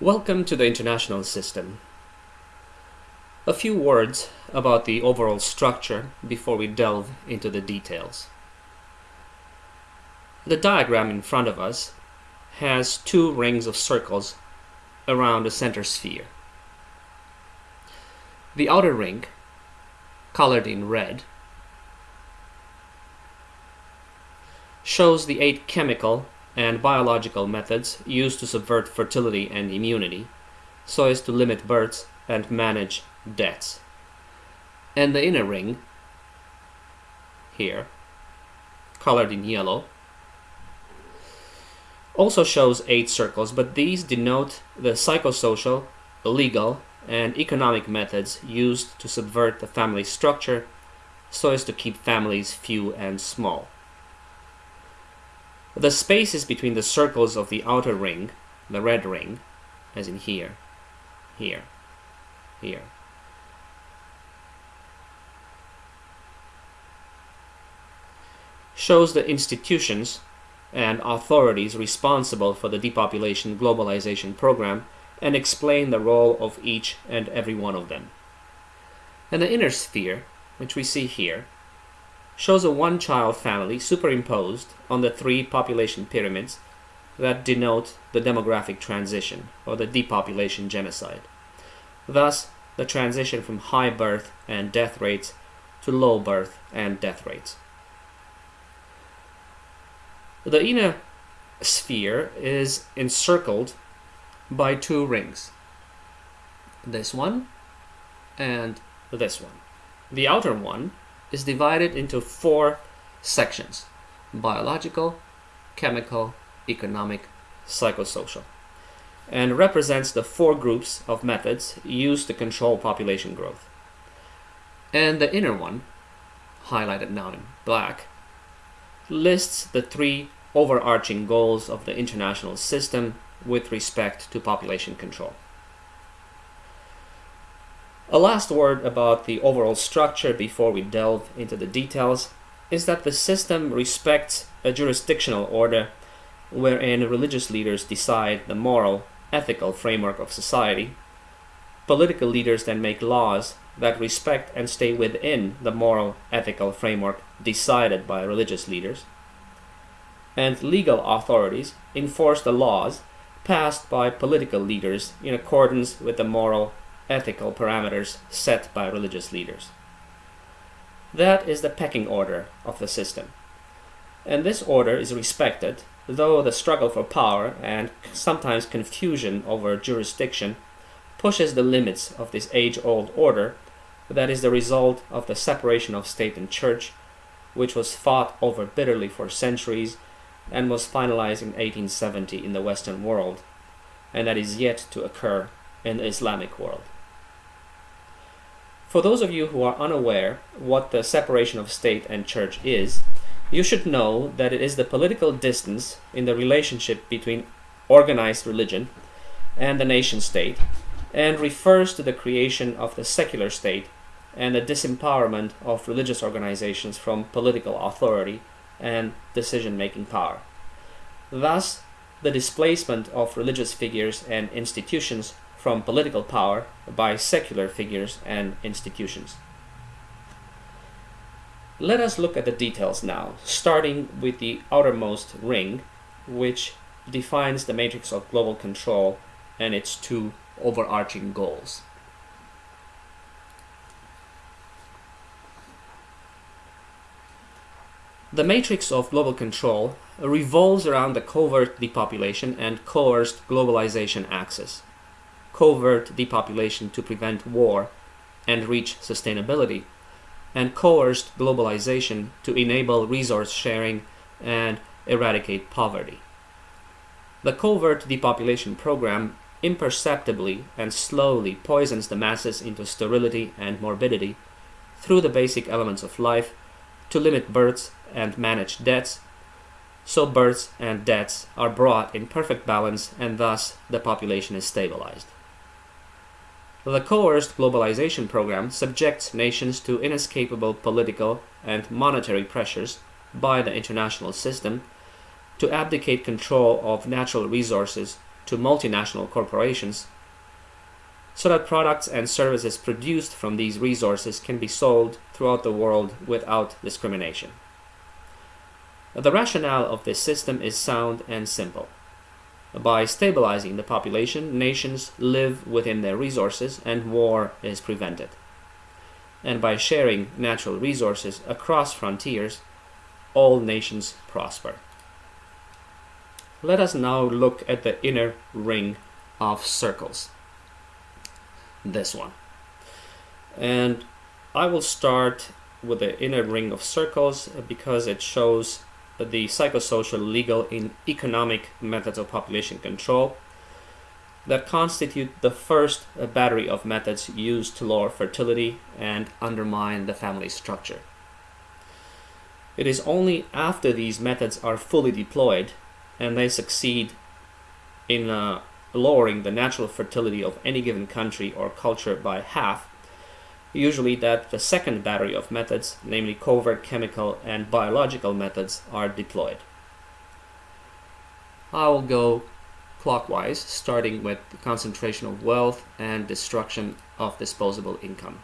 Welcome to the international system. A few words about the overall structure before we delve into the details. The diagram in front of us has two rings of circles around a center sphere. The outer ring, colored in red, shows the eight chemical and biological methods used to subvert fertility and immunity so as to limit births and manage deaths. And the inner ring, here, colored in yellow, also shows eight circles, but these denote the psychosocial, legal, and economic methods used to subvert the family structure so as to keep families few and small. The spaces between the circles of the outer ring, the red ring, as in here, here, here, shows the institutions and authorities responsible for the depopulation globalization program and explain the role of each and every one of them. And the inner sphere, which we see here, shows a one-child family superimposed on the three population pyramids that denote the demographic transition or the depopulation genocide. Thus, the transition from high birth and death rates to low birth and death rates. The inner sphere is encircled by two rings. This one and this one. The outer one is divided into four sections biological, chemical, economic, psychosocial, and represents the four groups of methods used to control population growth. And the inner one, highlighted now in black, lists the three overarching goals of the international system with respect to population control. A last word about the overall structure before we delve into the details is that the system respects a jurisdictional order wherein religious leaders decide the moral, ethical framework of society. Political leaders then make laws that respect and stay within the moral, ethical framework decided by religious leaders. And legal authorities enforce the laws passed by political leaders in accordance with the moral, ethical parameters set by religious leaders. That is the pecking order of the system. And this order is respected, though the struggle for power and sometimes confusion over jurisdiction pushes the limits of this age-old order that is the result of the separation of state and church, which was fought over bitterly for centuries and was finalized in 1870 in the Western world, and that is yet to occur in the Islamic world. For those of you who are unaware what the separation of state and church is, you should know that it is the political distance in the relationship between organized religion and the nation state and refers to the creation of the secular state and the disempowerment of religious organizations from political authority and decision-making power. Thus, the displacement of religious figures and institutions from political power by secular figures and institutions. Let us look at the details now, starting with the outermost ring, which defines the matrix of global control and its two overarching goals. The matrix of global control revolves around the covert depopulation and coerced globalization axis covert depopulation to prevent war and reach sustainability, and coerced globalization to enable resource sharing and eradicate poverty. The covert depopulation program imperceptibly and slowly poisons the masses into sterility and morbidity through the basic elements of life to limit births and manage deaths, so births and deaths are brought in perfect balance and thus the population is stabilized. The coerced globalization program subjects nations to inescapable political and monetary pressures by the international system to abdicate control of natural resources to multinational corporations so that products and services produced from these resources can be sold throughout the world without discrimination. The rationale of this system is sound and simple. By stabilizing the population, nations live within their resources and war is prevented. And by sharing natural resources across frontiers, all nations prosper. Let us now look at the inner ring of circles. This one. And I will start with the inner ring of circles because it shows the psychosocial, legal, and economic methods of population control that constitute the first battery of methods used to lower fertility and undermine the family structure. It is only after these methods are fully deployed and they succeed in uh, lowering the natural fertility of any given country or culture by half, usually that the second battery of methods, namely covert chemical and biological methods, are deployed. I will go clockwise, starting with the concentration of wealth and destruction of disposable income.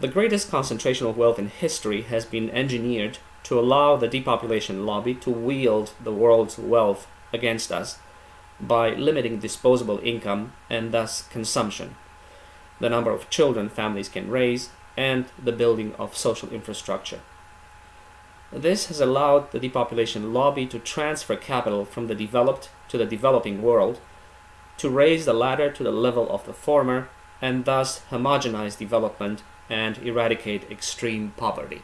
The greatest concentration of wealth in history has been engineered to allow the depopulation lobby to wield the world's wealth against us by limiting disposable income and thus consumption, the number of children families can raise, and the building of social infrastructure. This has allowed the depopulation lobby to transfer capital from the developed to the developing world, to raise the latter to the level of the former, and thus homogenize development and eradicate extreme poverty.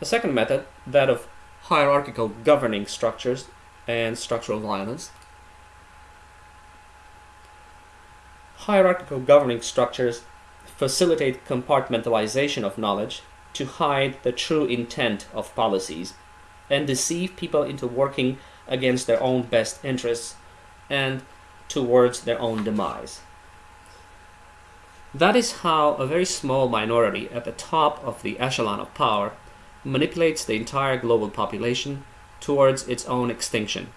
The second method, that of hierarchical governing structures and structural violence. Hierarchical governing structures facilitate compartmentalization of knowledge to hide the true intent of policies and deceive people into working against their own best interests and towards their own demise. That is how a very small minority at the top of the echelon of power manipulates the entire global population towards its own extinction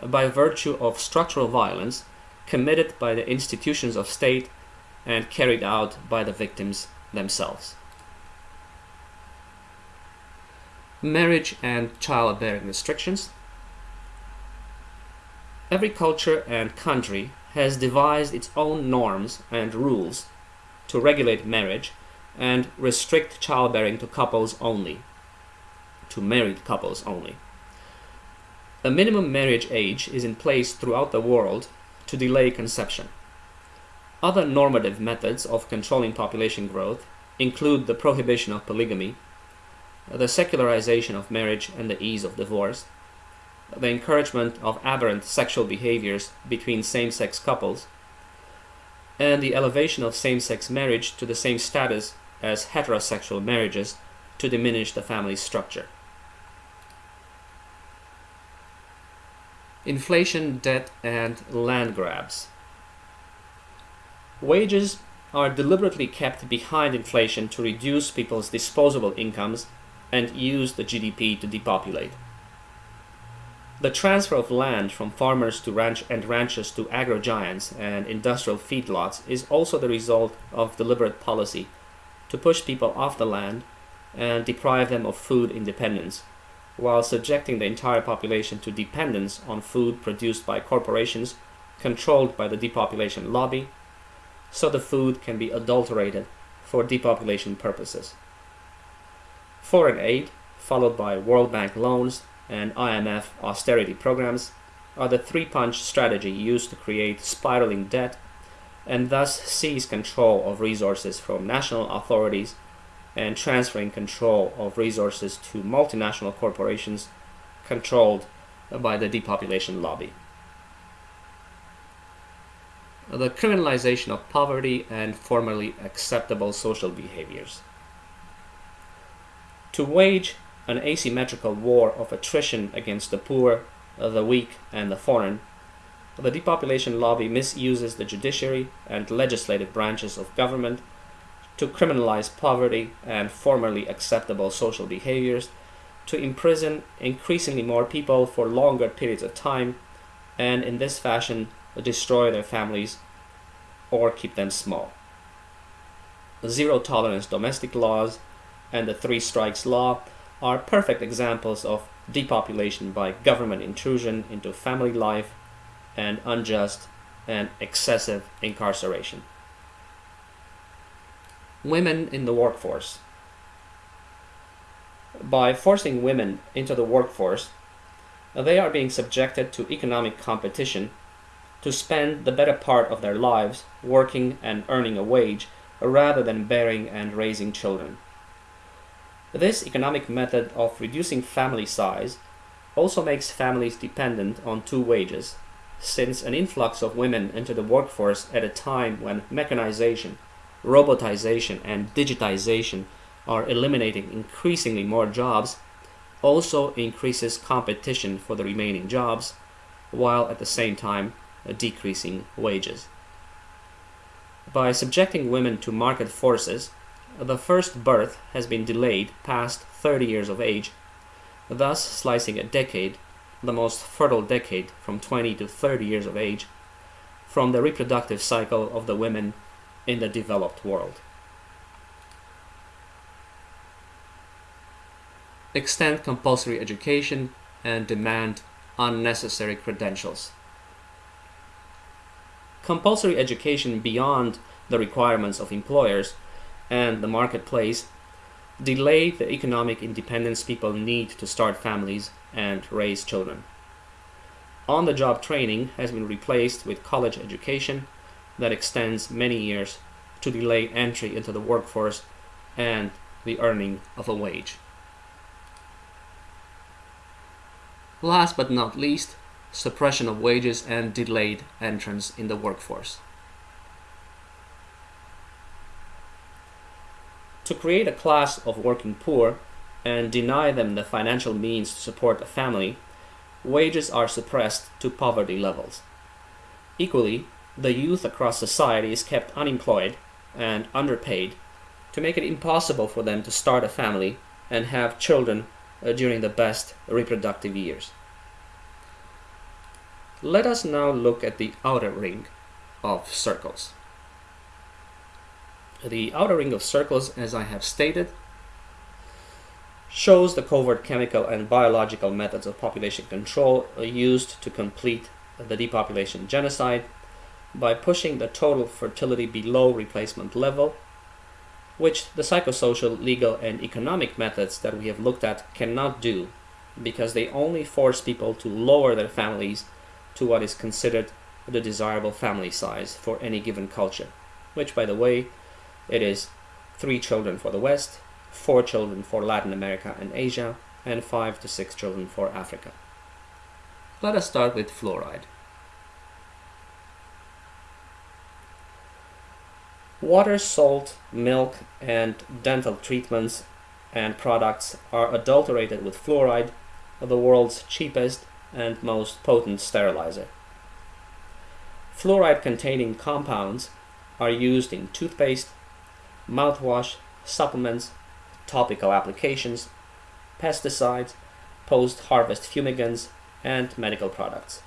by virtue of structural violence committed by the institutions of state and carried out by the victims themselves. Marriage and childbearing restrictions. Every culture and country has devised its own norms and rules to regulate marriage and restrict childbearing to couples only, to married couples only. A minimum marriage age is in place throughout the world to delay conception. Other normative methods of controlling population growth include the prohibition of polygamy, the secularization of marriage and the ease of divorce, the encouragement of aberrant sexual behaviors between same-sex couples, and the elevation of same-sex marriage to the same status as heterosexual marriages to diminish the family structure. Inflation, debt, and land grabs. Wages are deliberately kept behind inflation to reduce people's disposable incomes and use the GDP to depopulate. The transfer of land from farmers to ranch and ranchers to agro giants and industrial feedlots is also the result of deliberate policy to push people off the land and deprive them of food independence, while subjecting the entire population to dependence on food produced by corporations controlled by the depopulation lobby, so the food can be adulterated for depopulation purposes. Foreign aid, followed by World Bank loans and IMF austerity programs are the three-punch strategy used to create spiraling debt and thus seize control of resources from national authorities and transferring control of resources to multinational corporations controlled by the depopulation lobby. The criminalization of poverty and formerly acceptable social behaviors. To wage an asymmetrical war of attrition against the poor, the weak, and the foreign, the depopulation lobby misuses the judiciary and legislative branches of government to criminalize poverty and formerly acceptable social behaviors to imprison increasingly more people for longer periods of time and in this fashion destroy their families or keep them small. Zero tolerance domestic laws and the three strikes law are perfect examples of depopulation by government intrusion into family life and unjust and excessive incarceration. Women in the workforce. By forcing women into the workforce, they are being subjected to economic competition to spend the better part of their lives working and earning a wage rather than bearing and raising children. This economic method of reducing family size also makes families dependent on two wages, since an influx of women into the workforce at a time when mechanization, robotization, and digitization are eliminating increasingly more jobs also increases competition for the remaining jobs, while at the same time uh, decreasing wages. By subjecting women to market forces, the first birth has been delayed past 30 years of age, thus slicing a decade, the most fertile decade from 20 to 30 years of age, from the reproductive cycle of the women in the developed world. Extend compulsory education and demand unnecessary credentials. Compulsory education beyond the requirements of employers and the marketplace delay the economic independence people need to start families and raise children. On the job training has been replaced with college education that extends many years to delay entry into the workforce and the earning of a wage. Last but not least, suppression of wages and delayed entrance in the workforce. To create a class of working poor and deny them the financial means to support a family, wages are suppressed to poverty levels. Equally, the youth across society is kept unemployed and underpaid to make it impossible for them to start a family and have children uh, during the best reproductive years. Let us now look at the outer ring of circles. The outer ring of circles, as I have stated, shows the covert chemical and biological methods of population control used to complete the depopulation genocide by pushing the total fertility below replacement level, which the psychosocial, legal, and economic methods that we have looked at cannot do because they only force people to lower their families to what is considered the desirable family size for any given culture, which, by the way, it is three children for the West, four children for Latin America and Asia, and five to six children for Africa. Let us start with fluoride. Water, salt, milk, and dental treatments and products are adulterated with fluoride, the world's cheapest and most potent sterilizer. Fluoride containing compounds are used in toothpaste, mouthwash, supplements, topical applications, pesticides, post-harvest fumigants, and medical products.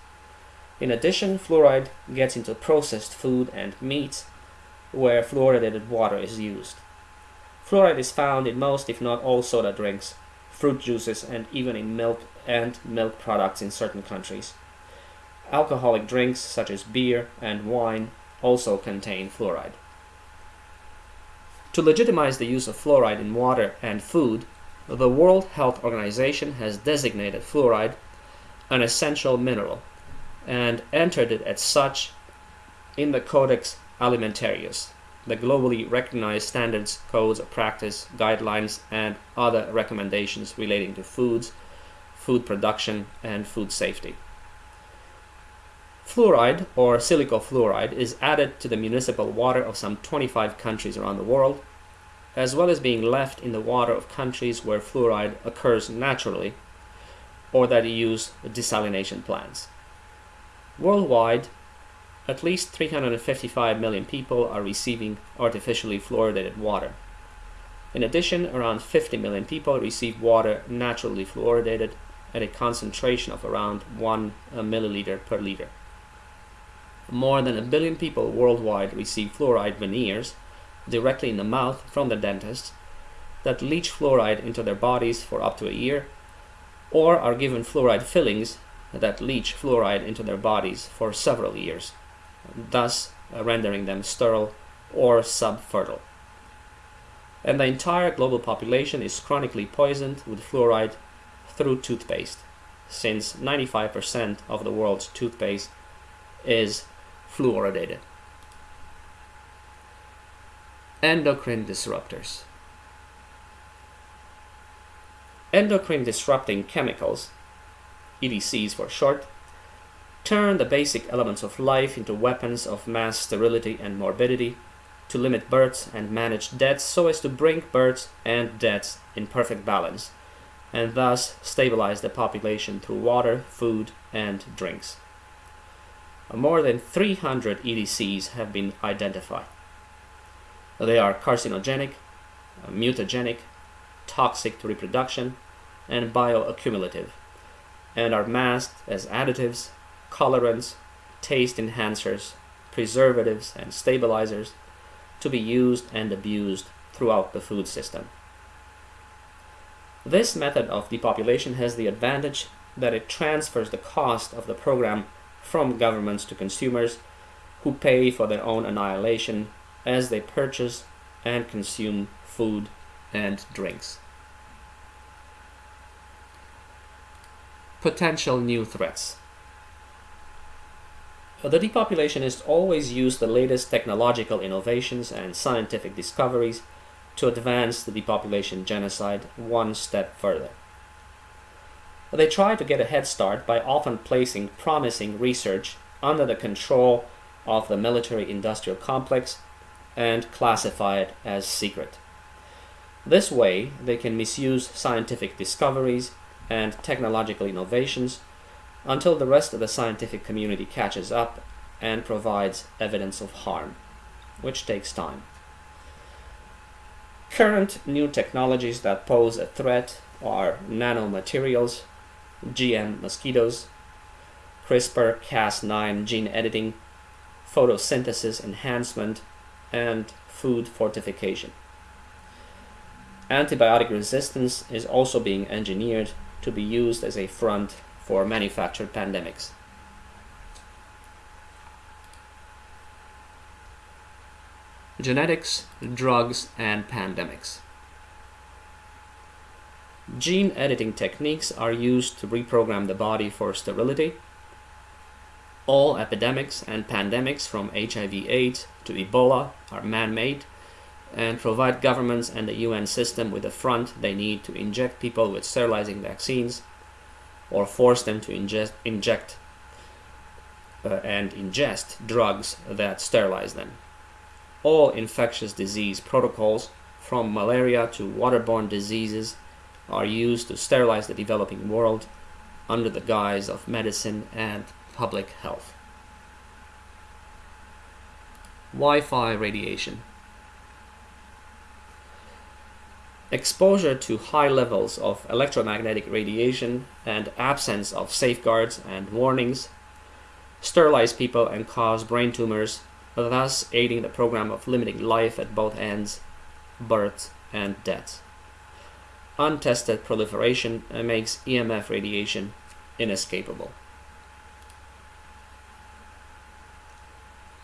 In addition, fluoride gets into processed food and meats where fluoridated water is used. Fluoride is found in most, if not all, soda drinks, fruit juices, and even in milk and milk products in certain countries. Alcoholic drinks such as beer and wine also contain fluoride. To legitimize the use of fluoride in water and food, the World Health Organization has designated fluoride an essential mineral and entered it as such in the Codex Alimentarius, the globally recognized standards, codes of practice, guidelines, and other recommendations relating to foods food production, and food safety. Fluoride, or silicofluoride, is added to the municipal water of some 25 countries around the world, as well as being left in the water of countries where fluoride occurs naturally or that use desalination plants. Worldwide, at least 355 million people are receiving artificially fluoridated water. In addition, around 50 million people receive water naturally fluoridated at a concentration of around 1 milliliter per liter. More than a billion people worldwide receive fluoride veneers directly in the mouth from the dentist that leach fluoride into their bodies for up to a year, or are given fluoride fillings that leach fluoride into their bodies for several years, thus rendering them sterile or subfertile. And the entire global population is chronically poisoned with fluoride through toothpaste, since 95% of the world's toothpaste is fluoridated. Endocrine disruptors. Endocrine disrupting chemicals, EDCs for short, turn the basic elements of life into weapons of mass sterility and morbidity to limit births and manage deaths so as to bring births and deaths in perfect balance and thus stabilize the population through water, food, and drinks. More than 300 EDCs have been identified. They are carcinogenic, mutagenic, toxic to reproduction, and bioaccumulative, and are masked as additives, colorants, taste enhancers, preservatives, and stabilizers to be used and abused throughout the food system. This method of depopulation has the advantage that it transfers the cost of the program from governments to consumers who pay for their own annihilation as they purchase and consume food and drinks. Potential new threats. The depopulationists always use the latest technological innovations and scientific discoveries to advance the depopulation genocide one step further. They try to get a head start by often placing promising research under the control of the military industrial complex and classify it as secret. This way, they can misuse scientific discoveries and technological innovations until the rest of the scientific community catches up and provides evidence of harm, which takes time. Current new technologies that pose a threat are nanomaterials, GM mosquitoes, CRISPR Cas9 gene editing, photosynthesis enhancement, and food fortification. Antibiotic resistance is also being engineered to be used as a front for manufactured pandemics. Genetics, drugs, and pandemics. Gene editing techniques are used to reprogram the body for sterility. All epidemics and pandemics from HIV-AIDS to Ebola are man-made and provide governments and the UN system with the front they need to inject people with sterilizing vaccines or force them to ingest, inject uh, and ingest drugs that sterilize them all infectious disease protocols, from malaria to waterborne diseases, are used to sterilize the developing world under the guise of medicine and public health. Wi-Fi radiation. Exposure to high levels of electromagnetic radiation and absence of safeguards and warnings sterilize people and cause brain tumors thus aiding the program of limiting life at both ends, birth and death. Untested proliferation makes EMF radiation inescapable.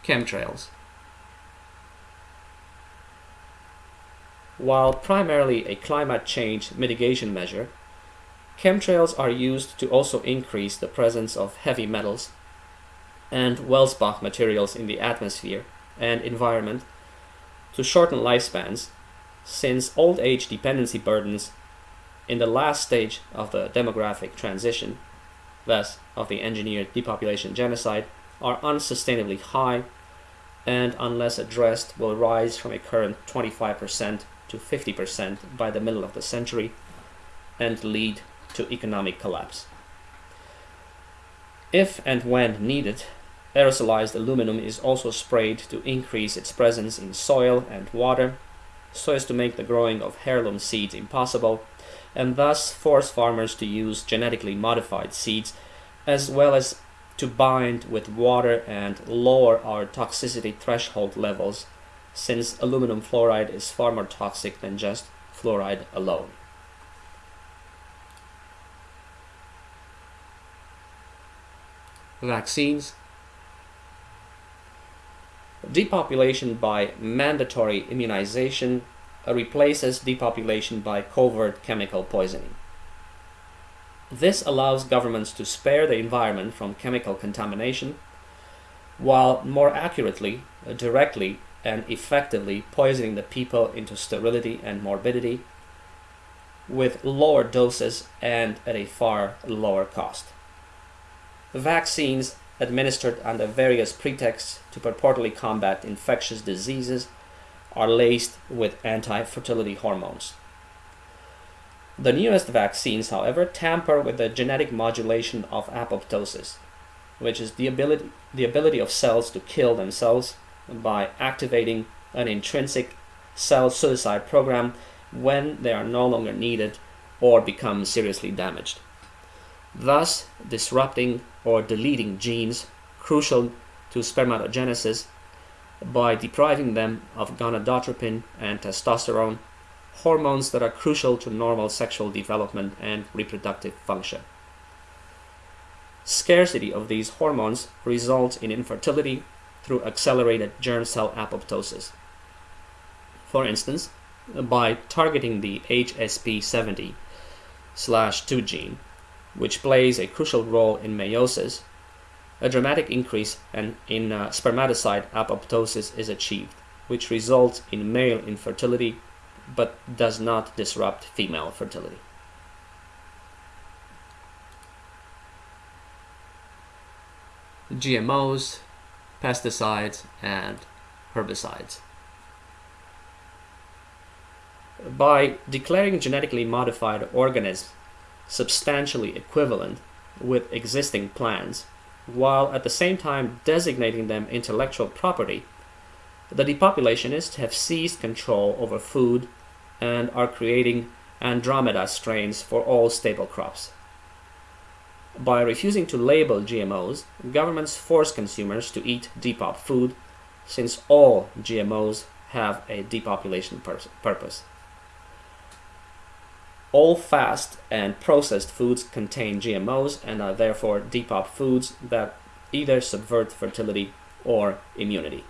Chemtrails While primarily a climate change mitigation measure, chemtrails are used to also increase the presence of heavy metals and Welsbach materials in the atmosphere and environment to shorten lifespans, since old age dependency burdens in the last stage of the demographic transition, thus of the engineered depopulation genocide, are unsustainably high and unless addressed will rise from a current 25% to 50% by the middle of the century and lead to economic collapse. If and when needed, Aerosolized aluminum is also sprayed to increase its presence in soil and water so as to make the growing of heirloom seeds impossible, and thus force farmers to use genetically modified seeds as well as to bind with water and lower our toxicity threshold levels since aluminum fluoride is far more toxic than just fluoride alone. Vaccines Depopulation by mandatory immunization replaces depopulation by covert chemical poisoning. This allows governments to spare the environment from chemical contamination, while more accurately, directly, and effectively poisoning the people into sterility and morbidity with lower doses and at a far lower cost. Vaccines administered under various pretexts to purportedly combat infectious diseases are laced with anti-fertility hormones. The newest vaccines, however, tamper with the genetic modulation of apoptosis, which is the ability, the ability of cells to kill themselves by activating an intrinsic cell suicide program when they are no longer needed or become seriously damaged, thus disrupting or deleting genes crucial to spermatogenesis by depriving them of gonadotropin and testosterone, hormones that are crucial to normal sexual development and reproductive function. Scarcity of these hormones results in infertility through accelerated germ cell apoptosis. For instance, by targeting the HSP70 2 gene, which plays a crucial role in meiosis, a dramatic increase in uh, spermatocyte apoptosis is achieved, which results in male infertility but does not disrupt female fertility. GMOs, pesticides, and herbicides. By declaring genetically modified organisms substantially equivalent with existing plants, while at the same time designating them intellectual property, the depopulationists have seized control over food and are creating Andromeda strains for all staple crops. By refusing to label GMOs, governments force consumers to eat depop food since all GMOs have a depopulation pur purpose. All fast and processed foods contain GMOs and are therefore depop foods that either subvert fertility or immunity.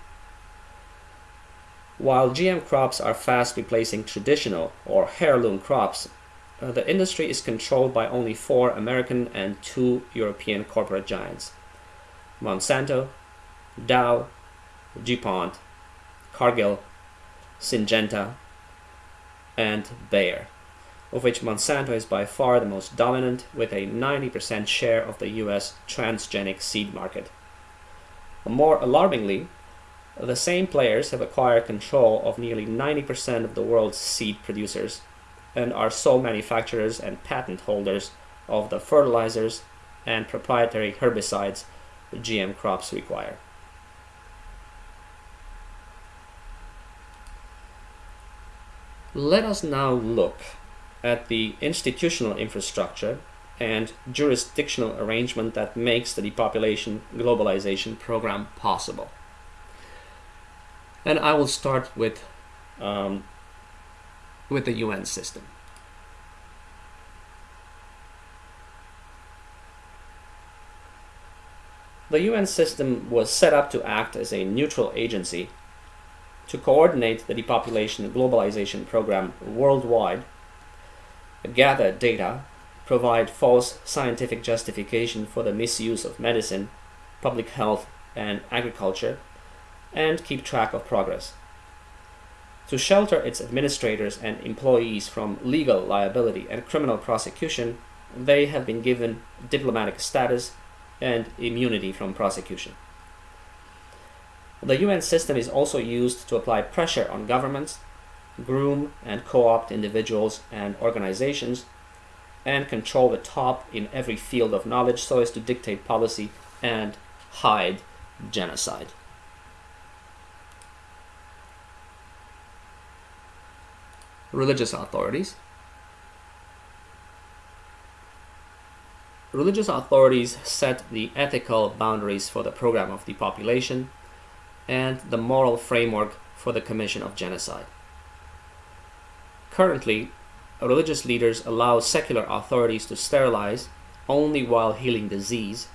While GM crops are fast replacing traditional or heirloom crops, uh, the industry is controlled by only four American and two European corporate giants Monsanto, Dow, DuPont, Cargill, Syngenta, and Bayer of which Monsanto is by far the most dominant with a 90% share of the US transgenic seed market. More alarmingly, the same players have acquired control of nearly 90% of the world's seed producers and are sole manufacturers and patent holders of the fertilizers and proprietary herbicides GM crops require. Let us now look at the institutional infrastructure and jurisdictional arrangement that makes the depopulation globalization program possible. And I will start with, um, with the UN system. The UN system was set up to act as a neutral agency to coordinate the depopulation globalization program worldwide gather data, provide false scientific justification for the misuse of medicine, public health, and agriculture, and keep track of progress. To shelter its administrators and employees from legal liability and criminal prosecution, they have been given diplomatic status and immunity from prosecution. The UN system is also used to apply pressure on governments groom and co-opt individuals and organizations, and control the top in every field of knowledge so as to dictate policy and hide genocide. Religious authorities. Religious authorities set the ethical boundaries for the program of depopulation and the moral framework for the commission of genocide. Currently, religious leaders allow secular authorities to sterilize only while healing disease,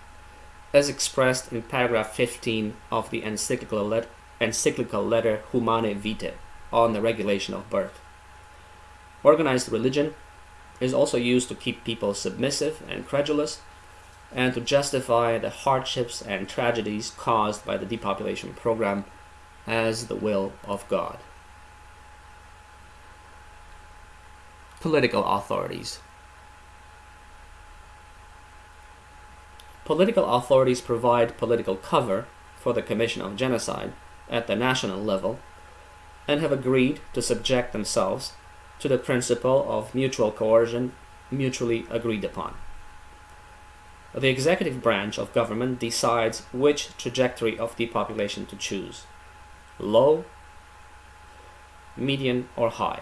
as expressed in paragraph 15 of the encyclical, let encyclical letter Humanae Vitae on the regulation of birth. Organized religion is also used to keep people submissive and credulous and to justify the hardships and tragedies caused by the depopulation program as the will of God. Political authorities. Political authorities provide political cover for the commission of genocide at the national level and have agreed to subject themselves to the principle of mutual coercion mutually agreed upon. The executive branch of government decides which trajectory of depopulation to choose low, median, or high,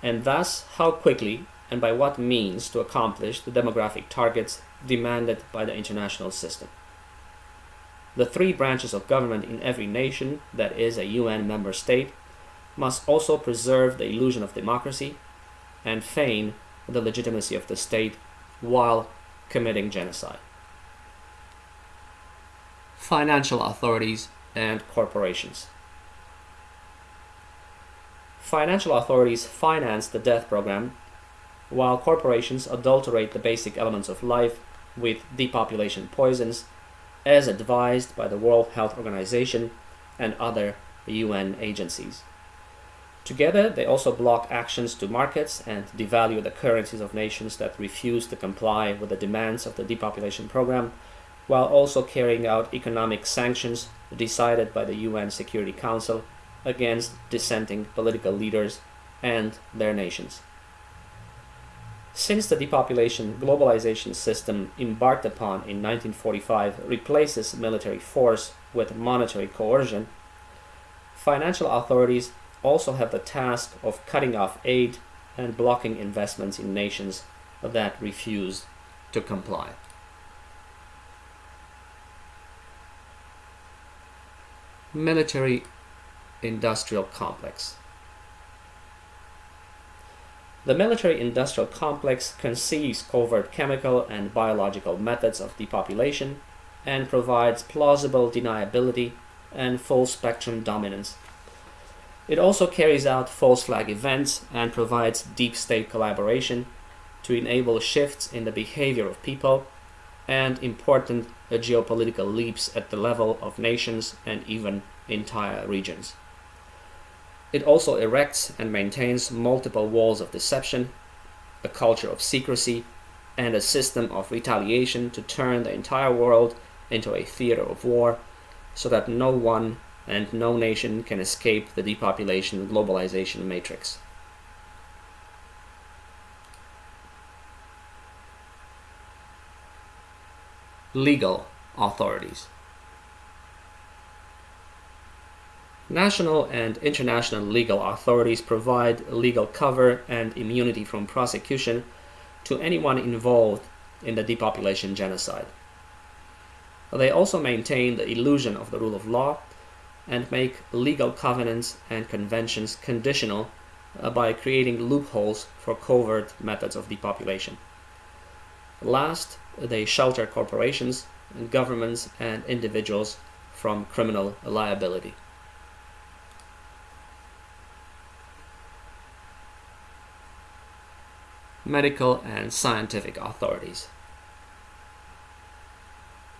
and thus how quickly and by what means to accomplish the demographic targets demanded by the international system. The three branches of government in every nation that is a UN member state must also preserve the illusion of democracy and feign the legitimacy of the state while committing genocide. Financial authorities and corporations. Financial authorities finance the death program, while corporations adulterate the basic elements of life with depopulation poisons, as advised by the World Health Organization and other UN agencies. Together, they also block actions to markets and devalue the currencies of nations that refuse to comply with the demands of the depopulation program, while also carrying out economic sanctions decided by the UN Security Council against dissenting political leaders and their nations. Since the depopulation globalization system embarked upon in 1945 replaces military force with monetary coercion, financial authorities also have the task of cutting off aid and blocking investments in nations that refuse to comply. Military industrial complex. The military industrial complex conceives covert chemical and biological methods of depopulation and provides plausible deniability and full spectrum dominance it also carries out false flag events and provides deep state collaboration to enable shifts in the behavior of people and important geopolitical leaps at the level of nations and even entire regions. It also erects and maintains multiple walls of deception, a culture of secrecy, and a system of retaliation to turn the entire world into a theater of war so that no one and no nation can escape the depopulation globalization matrix. Legal authorities. National and international legal authorities provide legal cover and immunity from prosecution to anyone involved in the depopulation genocide. They also maintain the illusion of the rule of law and make legal covenants and conventions conditional uh, by creating loopholes for covert methods of depopulation. Last, they shelter corporations, governments, and individuals from criminal liability. Medical and scientific authorities.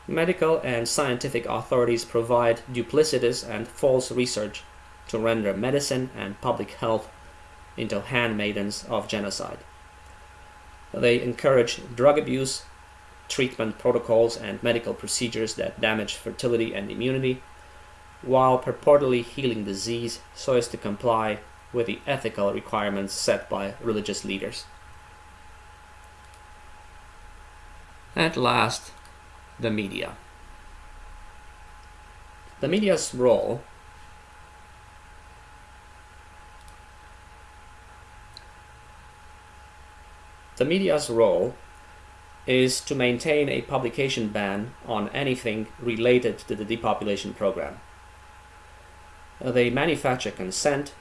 Medical and scientific authorities provide duplicitous and false research to render medicine and public health into handmaidens of genocide. They encourage drug abuse, treatment protocols, and medical procedures that damage fertility and immunity, while purportedly healing disease so as to comply with the ethical requirements set by religious leaders. At last, the media. The media's role The media's role is to maintain a publication ban on anything related to the depopulation program. They manufacture consent,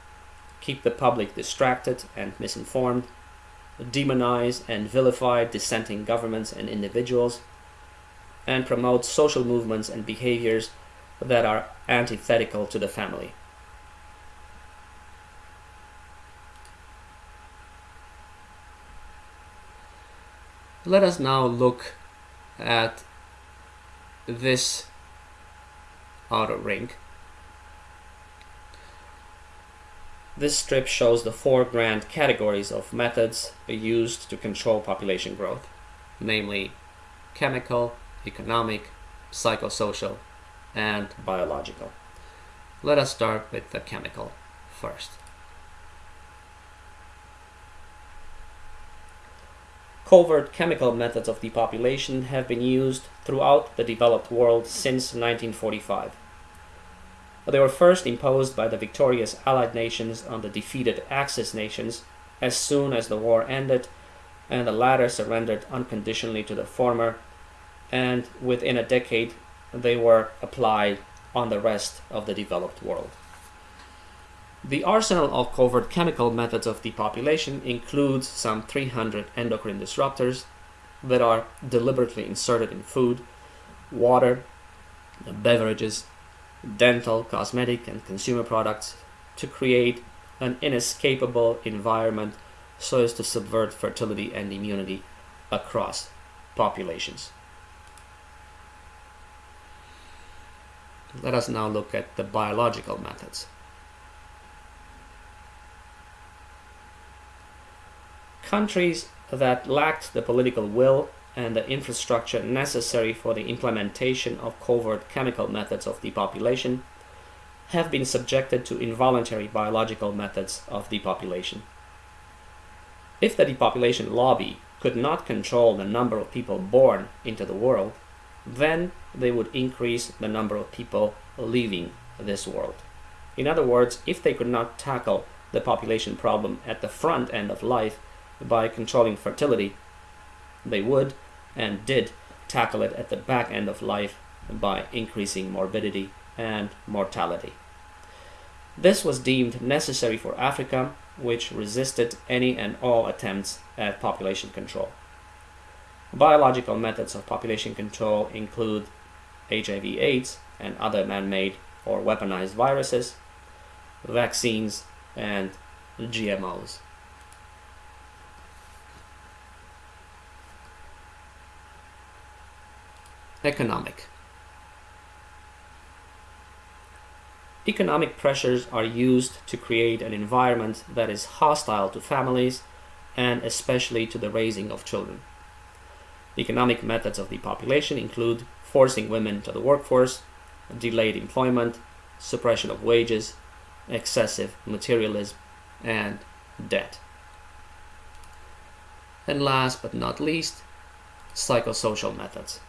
keep the public distracted and misinformed, demonize and vilify dissenting governments and individuals, and promote social movements and behaviors that are antithetical to the family. Let us now look at this outer ring. This strip shows the four grand categories of methods used to control population growth, namely chemical, economic, psychosocial, and biological. Let us start with the chemical first. Covert chemical methods of depopulation have been used throughout the developed world since 1945. They were first imposed by the victorious Allied nations on the defeated Axis nations as soon as the war ended, and the latter surrendered unconditionally to the former, and within a decade they were applied on the rest of the developed world. The arsenal of covert chemical methods of depopulation includes some 300 endocrine disruptors that are deliberately inserted in food, water, beverages, dental, cosmetic, and consumer products to create an inescapable environment so as to subvert fertility and immunity across populations. Let us now look at the biological methods. Countries that lacked the political will and the infrastructure necessary for the implementation of covert chemical methods of depopulation have been subjected to involuntary biological methods of depopulation. If the depopulation lobby could not control the number of people born into the world, then they would increase the number of people leaving this world. In other words, if they could not tackle the population problem at the front end of life, by controlling fertility, they would and did tackle it at the back end of life by increasing morbidity and mortality. This was deemed necessary for Africa, which resisted any and all attempts at population control. Biological methods of population control include HIV AIDS and other man-made or weaponized viruses, vaccines, and GMOs. Economic. Economic pressures are used to create an environment that is hostile to families and especially to the raising of children. Economic methods of depopulation include forcing women to the workforce, delayed employment, suppression of wages, excessive materialism, and debt. And last but not least, psychosocial methods.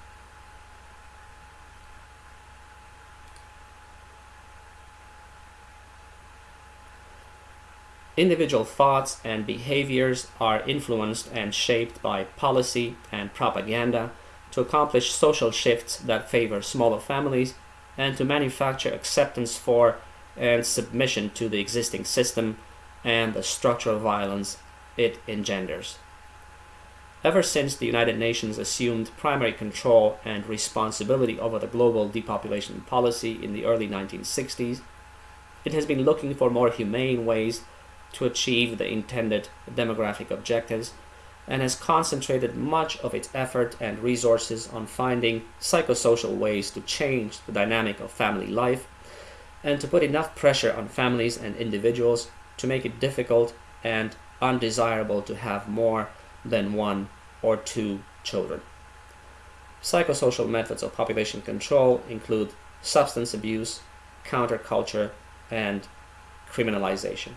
Individual thoughts and behaviors are influenced and shaped by policy and propaganda to accomplish social shifts that favor smaller families and to manufacture acceptance for and submission to the existing system and the structural violence it engenders. Ever since the United Nations assumed primary control and responsibility over the global depopulation policy in the early 1960s, it has been looking for more humane ways to achieve the intended demographic objectives and has concentrated much of its effort and resources on finding psychosocial ways to change the dynamic of family life and to put enough pressure on families and individuals to make it difficult and undesirable to have more than one or two children. Psychosocial methods of population control include substance abuse, counterculture, and criminalization.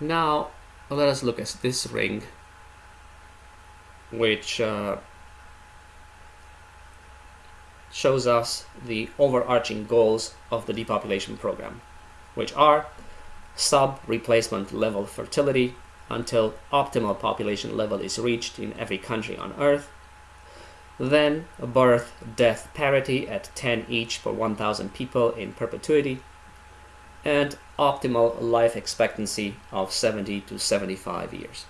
Now let us look at this ring which uh, shows us the overarching goals of the depopulation program, which are sub-replacement level fertility until optimal population level is reached in every country on Earth, then birth-death parity at 10 each per 1,000 people in perpetuity, and optimal life expectancy of 70 to 75 years.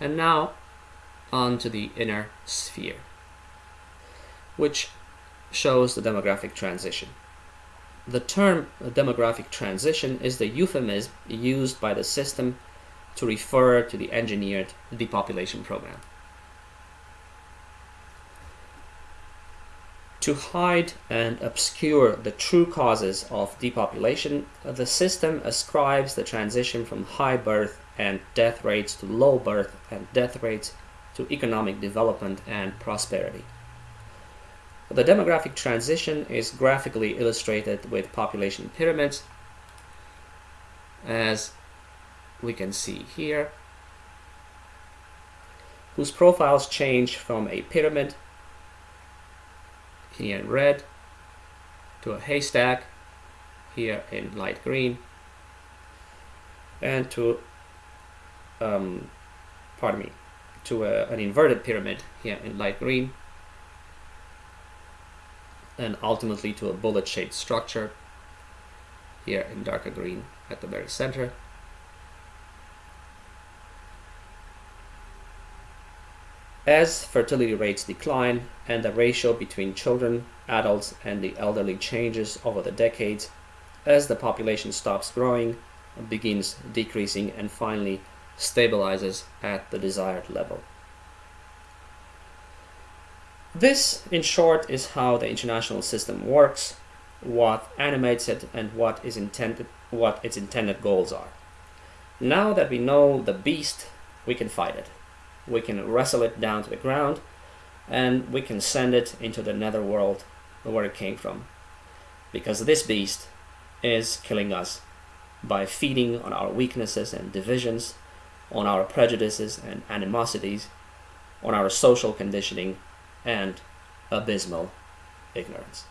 And now on to the inner sphere, which shows the demographic transition. The term demographic transition is the euphemism used by the system to refer to the engineered depopulation program. To hide and obscure the true causes of depopulation, the system ascribes the transition from high birth and death rates to low birth and death rates to economic development and prosperity. The demographic transition is graphically illustrated with population pyramids, as we can see here, whose profiles change from a pyramid, here in red, to a haystack, here in light green, and to, um, pardon me, to a, an inverted pyramid here in light green and ultimately to a bullet shaped structure here in darker green at the very center. As fertility rates decline and the ratio between children, adults, and the elderly changes over the decades, as the population stops growing, begins decreasing, and finally stabilizes at the desired level. This, in short, is how the international system works, what animates it, and what is intended, what its intended goals are. Now that we know the beast, we can fight it. We can wrestle it down to the ground, and we can send it into the netherworld where it came from. Because this beast is killing us by feeding on our weaknesses and divisions on our prejudices and animosities, on our social conditioning, and abysmal ignorance.